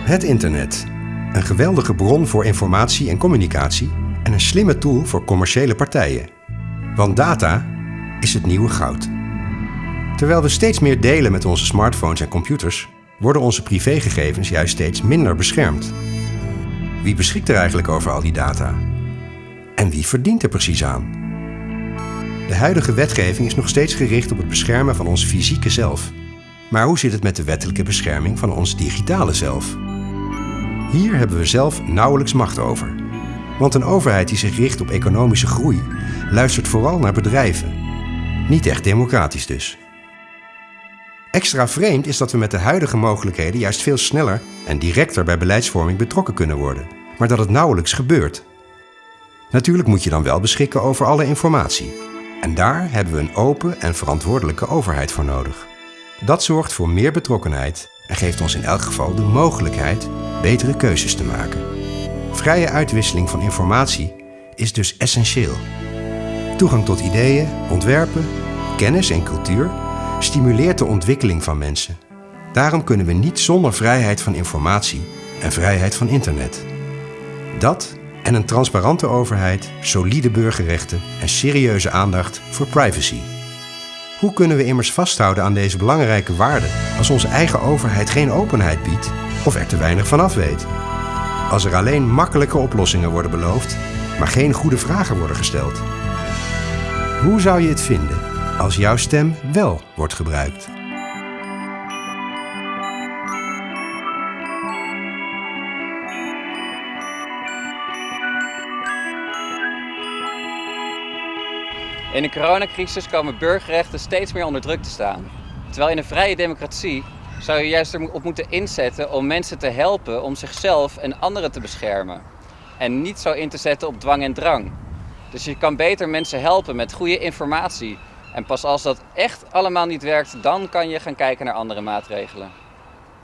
Het internet. Een geweldige bron voor informatie en communicatie en een slimme tool voor commerciële partijen. Want data is het nieuwe goud. Terwijl we steeds meer delen met onze smartphones en computers, worden onze privégegevens juist steeds minder beschermd. Wie beschikt er eigenlijk over al die data? En wie verdient er precies aan? De huidige wetgeving is nog steeds gericht op het beschermen van ons fysieke zelf. Maar hoe zit het met de wettelijke bescherming van ons digitale zelf? Hier hebben we zelf nauwelijks macht over. Want een overheid die zich richt op economische groei luistert vooral naar bedrijven. Niet echt democratisch dus. Extra vreemd is dat we met de huidige mogelijkheden juist veel sneller en directer bij beleidsvorming betrokken kunnen worden, maar dat het nauwelijks gebeurt. Natuurlijk moet je dan wel beschikken over alle informatie. En daar hebben we een open en verantwoordelijke overheid voor nodig. Dat zorgt voor meer betrokkenheid en geeft ons in elk geval de mogelijkheid betere keuzes te maken. Vrije uitwisseling van informatie is dus essentieel. Toegang tot ideeën, ontwerpen, kennis en cultuur stimuleert de ontwikkeling van mensen. Daarom kunnen we niet zonder vrijheid van informatie en vrijheid van internet. Dat en een transparante overheid, solide burgerrechten en serieuze aandacht voor privacy. Hoe kunnen we immers vasthouden aan deze belangrijke waarden als onze eigen overheid geen openheid biedt of er te weinig van af weet? Als er alleen makkelijke oplossingen worden beloofd, maar geen goede vragen worden gesteld. Hoe zou je het vinden als jouw stem wel wordt gebruikt? In de coronacrisis komen burgerrechten steeds meer onder druk te staan. Terwijl in een vrije democratie zou je juist erop moeten inzetten om mensen te helpen om zichzelf en anderen te beschermen. En niet zo in te zetten op dwang en drang. Dus je kan beter mensen helpen met goede informatie. En pas als dat echt allemaal niet werkt, dan kan je gaan kijken naar andere maatregelen.